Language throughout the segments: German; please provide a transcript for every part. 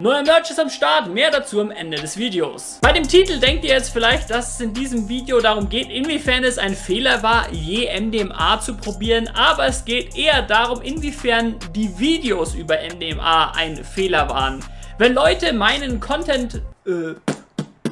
Neuer Merch ist am Start, mehr dazu am Ende des Videos. Bei dem Titel denkt ihr jetzt vielleicht, dass es in diesem Video darum geht, inwiefern es ein Fehler war, je MDMA zu probieren, aber es geht eher darum, inwiefern die Videos über MDMA ein Fehler waren. Wenn Leute meinen Content, äh,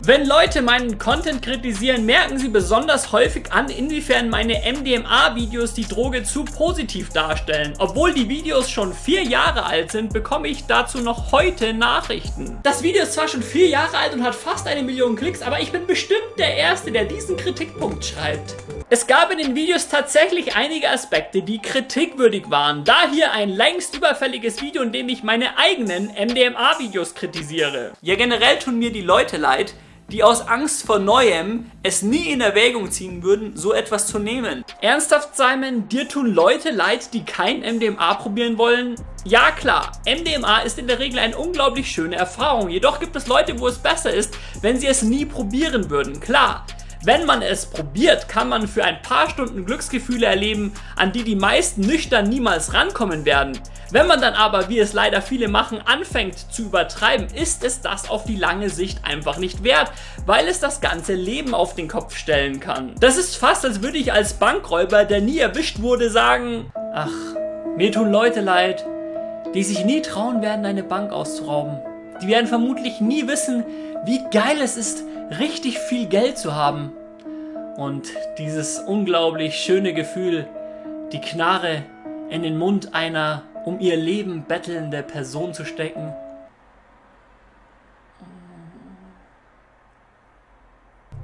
wenn Leute meinen Content kritisieren, merken sie besonders häufig an, inwiefern meine MDMA-Videos die Droge zu positiv darstellen. Obwohl die Videos schon vier Jahre alt sind, bekomme ich dazu noch heute Nachrichten. Das Video ist zwar schon vier Jahre alt und hat fast eine Million Klicks, aber ich bin bestimmt der Erste, der diesen Kritikpunkt schreibt. Es gab in den Videos tatsächlich einige Aspekte, die kritikwürdig waren. Da hier ein längst überfälliges Video, in dem ich meine eigenen MDMA-Videos kritisiere. Ja, generell tun mir die Leute leid, die aus Angst vor Neuem es nie in Erwägung ziehen würden, so etwas zu nehmen. Ernsthaft, Simon, dir tun Leute leid, die kein MDMA probieren wollen? Ja klar, MDMA ist in der Regel eine unglaublich schöne Erfahrung, jedoch gibt es Leute, wo es besser ist, wenn sie es nie probieren würden, klar. Wenn man es probiert, kann man für ein paar Stunden Glücksgefühle erleben, an die die meisten nüchtern niemals rankommen werden. Wenn man dann aber, wie es leider viele machen, anfängt zu übertreiben, ist es das auf die lange Sicht einfach nicht wert, weil es das ganze Leben auf den Kopf stellen kann. Das ist fast, als würde ich als Bankräuber, der nie erwischt wurde, sagen, ach, mir tun Leute leid, die sich nie trauen werden, eine Bank auszurauben. Die werden vermutlich nie wissen, wie geil es ist, richtig viel Geld zu haben. Und dieses unglaublich schöne Gefühl, die Knarre in den Mund einer um ihr Leben bettelnde Person zu stecken.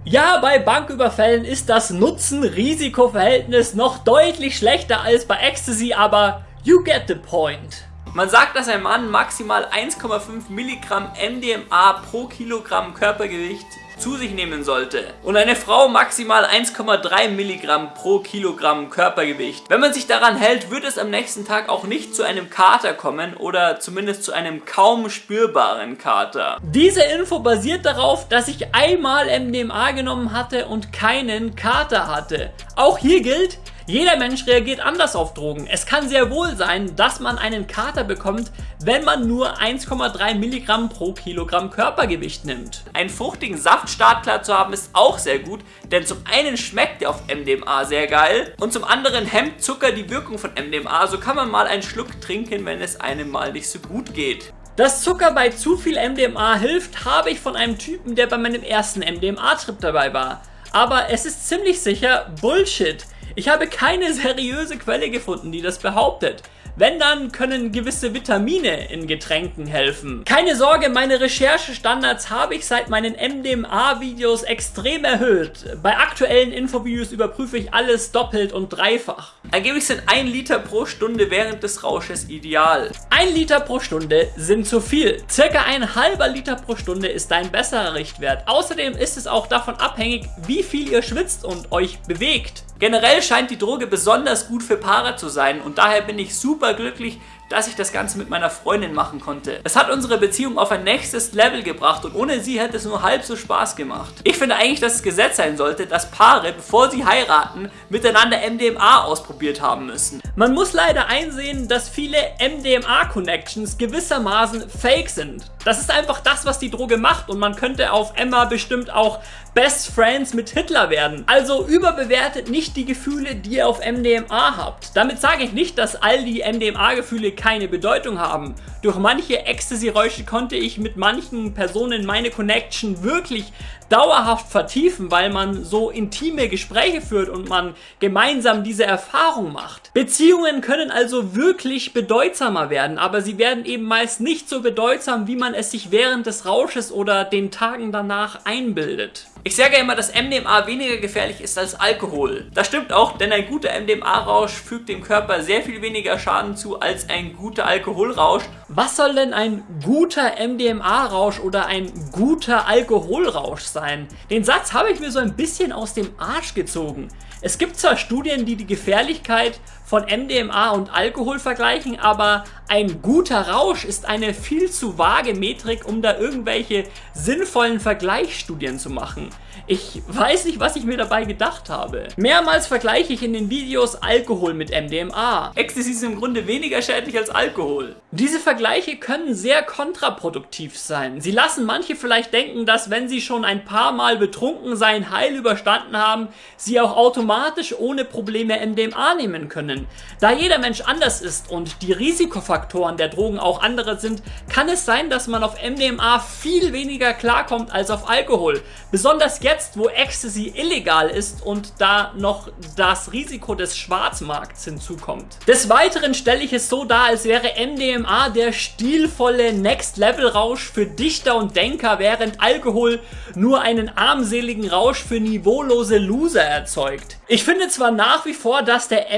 Ja, bei Banküberfällen ist das Nutzen-Risiko-Verhältnis noch deutlich schlechter als bei Ecstasy, aber you get the point. Man sagt, dass ein Mann maximal 1,5 Milligramm MDMA pro Kilogramm Körpergewicht zu sich nehmen sollte. Und eine Frau maximal 1,3 Milligramm pro Kilogramm Körpergewicht. Wenn man sich daran hält, wird es am nächsten Tag auch nicht zu einem Kater kommen oder zumindest zu einem kaum spürbaren Kater. Diese Info basiert darauf, dass ich einmal MDMA genommen hatte und keinen Kater hatte. Auch hier gilt, jeder Mensch reagiert anders auf Drogen. Es kann sehr wohl sein, dass man einen Kater bekommt, wenn man nur 1,3 Milligramm pro Kilogramm Körpergewicht nimmt. Einen fruchtigen Saft startklar zu haben ist auch sehr gut, denn zum einen schmeckt der auf MDMA sehr geil und zum anderen hemmt Zucker die Wirkung von MDMA, so kann man mal einen Schluck trinken, wenn es einem mal nicht so gut geht. Dass Zucker bei zu viel MDMA hilft, habe ich von einem Typen, der bei meinem ersten MDMA-Trip dabei war. Aber es ist ziemlich sicher Bullshit. Ich habe keine seriöse Quelle gefunden, die das behauptet. Wenn, dann können gewisse Vitamine in Getränken helfen. Keine Sorge, meine Recherchestandards habe ich seit meinen MDMA-Videos extrem erhöht. Bei aktuellen Infovideos überprüfe ich alles doppelt und dreifach. Angeblich sind 1 Liter pro Stunde während des Rausches ideal. 1 Liter pro Stunde sind zu viel. Circa ein halber Liter pro Stunde ist ein besserer Richtwert. Außerdem ist es auch davon abhängig, wie viel ihr schwitzt und euch bewegt. Generell scheint die Droge besonders gut für Paare zu sein und daher bin ich super glücklich, dass ich das Ganze mit meiner Freundin machen konnte. Es hat unsere Beziehung auf ein nächstes Level gebracht und ohne sie hätte es nur halb so Spaß gemacht. Ich finde eigentlich, dass es Gesetz sein sollte, dass Paare, bevor sie heiraten, miteinander MDMA ausprobiert haben müssen. Man muss leider einsehen, dass viele MDMA-Connections gewissermaßen fake sind. Das ist einfach das, was die Droge macht und man könnte auf Emma bestimmt auch Best Friends mit Hitler werden. Also überbewertet nicht die Gefühle, die ihr auf MDMA habt. Damit sage ich nicht, dass all die MDMA-Gefühle keine Bedeutung haben. Durch manche Ecstasy-Räusche konnte ich mit manchen Personen meine Connection wirklich dauerhaft vertiefen, weil man so intime Gespräche führt und man gemeinsam diese Erfahrung macht. Beziehungen können also wirklich bedeutsamer werden, aber sie werden eben meist nicht so bedeutsam, wie man es sich während des Rausches oder den Tagen danach einbildet. Ich sage immer, dass MDMA weniger gefährlich ist als Alkohol. Das stimmt auch, denn ein guter MDMA-Rausch fügt dem Körper sehr viel weniger Schaden zu als ein guter Alkoholrausch. Was soll denn ein guter MDMA-Rausch oder ein guter Alkoholrausch sein? Den Satz habe ich mir so ein bisschen aus dem Arsch gezogen. Es gibt zwar Studien, die die Gefährlichkeit von MDMA und Alkohol vergleichen, aber ein guter Rausch ist eine viel zu vage Metrik, um da irgendwelche sinnvollen Vergleichsstudien zu machen. Ich weiß nicht, was ich mir dabei gedacht habe. Mehrmals vergleiche ich in den Videos Alkohol mit MDMA. Ecstasy ist im Grunde weniger schädlich als Alkohol. Diese Vergleiche können sehr kontraproduktiv sein. Sie lassen manche vielleicht denken, dass wenn sie schon ein paar Mal betrunken sein heil überstanden haben, sie auch automatisch ohne Probleme MDMA nehmen können. Da jeder Mensch anders ist und die Risikofaktoren der Drogen auch andere sind, kann es sein, dass man auf MDMA viel weniger klarkommt als auf Alkohol. Besonders jetzt wo Ecstasy illegal ist und da noch das Risiko des Schwarzmarkts hinzukommt. Des Weiteren stelle ich es so dar, als wäre MDMA der stilvolle Next-Level-Rausch für Dichter und Denker, während Alkohol nur einen armseligen Rausch für niveaulose Loser erzeugt. Ich finde zwar nach wie vor, dass der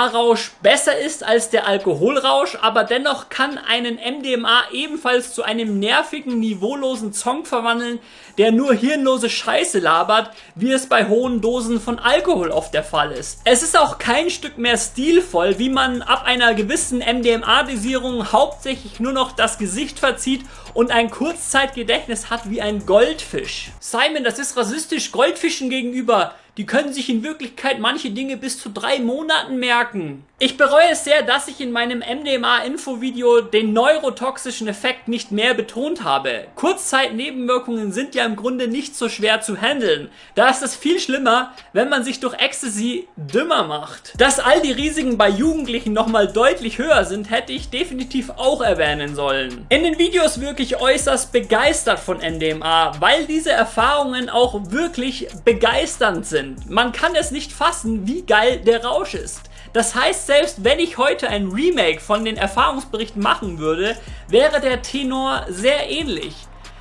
MDMA-Rausch besser ist als der Alkoholrausch, aber dennoch kann einen MDMA ebenfalls zu einem nervigen, niveaulosen Song verwandeln, der nur hirnlose Scheiße labert, wie es bei hohen Dosen von Alkohol oft der Fall ist. Es ist auch kein Stück mehr stilvoll, wie man ab einer gewissen MDMA-Dosierung hauptsächlich nur noch das Gesicht verzieht und ein Kurzzeitgedächtnis hat wie ein Goldfisch. Simon, das ist rassistisch Goldfischen gegenüber. Die können sich in Wirklichkeit manche Dinge bis zu drei Monaten merken. Ich bereue es sehr, dass ich in meinem MDMA-Infovideo den neurotoxischen Effekt nicht mehr betont habe. Kurzzeitnebenwirkungen sind ja im Grunde nicht so schwer zu handeln. Da ist es viel schlimmer, wenn man sich durch Ecstasy dümmer macht. Dass all die Risiken bei Jugendlichen nochmal deutlich höher sind, hätte ich definitiv auch erwähnen sollen. In den Videos wirke ich äußerst begeistert von MDMA, weil diese Erfahrungen auch wirklich begeisternd sind. Man kann es nicht fassen, wie geil der Rausch ist. Das heißt, selbst wenn ich heute ein Remake von den Erfahrungsberichten machen würde, wäre der Tenor sehr ähnlich.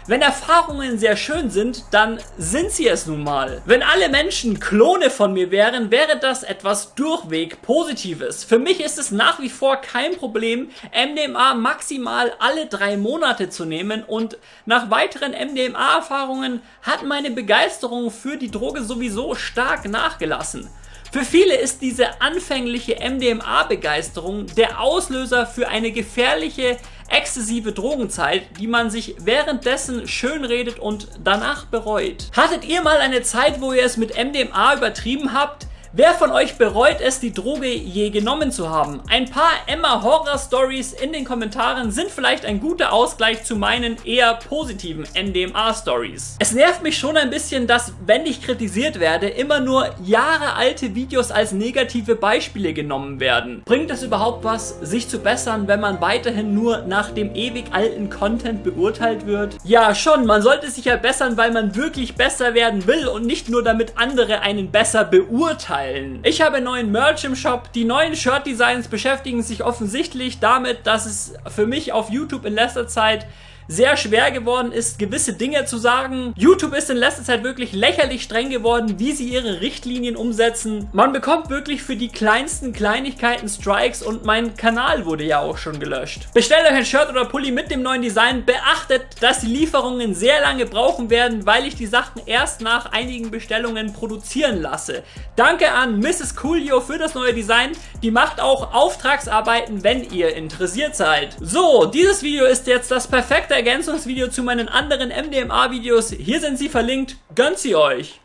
Wenn Erfahrungen sehr schön sind, dann sind sie es nun mal. Wenn alle Menschen Klone von mir wären, wäre das etwas durchweg Positives. Für mich ist es nach wie vor kein Problem, MDMA maximal alle drei Monate zu nehmen und nach weiteren MDMA-Erfahrungen hat meine Begeisterung für die Droge sowieso stark nachgelassen. Für viele ist diese anfängliche MDMA-Begeisterung der Auslöser für eine gefährliche, exzessive Drogenzeit, die man sich währenddessen schönredet und danach bereut. Hattet ihr mal eine Zeit, wo ihr es mit MDMA übertrieben habt? Wer von euch bereut es, die Droge je genommen zu haben? Ein paar Emma Horror Stories in den Kommentaren sind vielleicht ein guter Ausgleich zu meinen eher positiven NDMA Stories. Es nervt mich schon ein bisschen, dass, wenn ich kritisiert werde, immer nur jahrealte Videos als negative Beispiele genommen werden. Bringt es überhaupt was, sich zu bessern, wenn man weiterhin nur nach dem ewig alten Content beurteilt wird? Ja, schon, man sollte sich ja bessern, weil man wirklich besser werden will und nicht nur damit andere einen besser beurteilen teilen. Ich habe neuen Merch im Shop. Die neuen Shirt-Designs beschäftigen sich offensichtlich damit, dass es für mich auf YouTube in letzter Zeit sehr schwer geworden ist, gewisse Dinge zu sagen. YouTube ist in letzter Zeit wirklich lächerlich streng geworden, wie sie ihre Richtlinien umsetzen. Man bekommt wirklich für die kleinsten Kleinigkeiten Strikes und mein Kanal wurde ja auch schon gelöscht. Bestellt euch ein Shirt oder Pulli mit dem neuen Design. Beachtet, dass die Lieferungen sehr lange brauchen werden, weil ich die Sachen erst nach einigen Bestellungen produzieren lasse. Danke an Mrs. Coolio für das neue Design. Die macht auch Auftragsarbeiten, wenn ihr interessiert seid. So, dieses Video ist jetzt das perfekte Ergänzungsvideo zu meinen anderen MDMA-Videos. Hier sind sie verlinkt. Gönnt sie euch!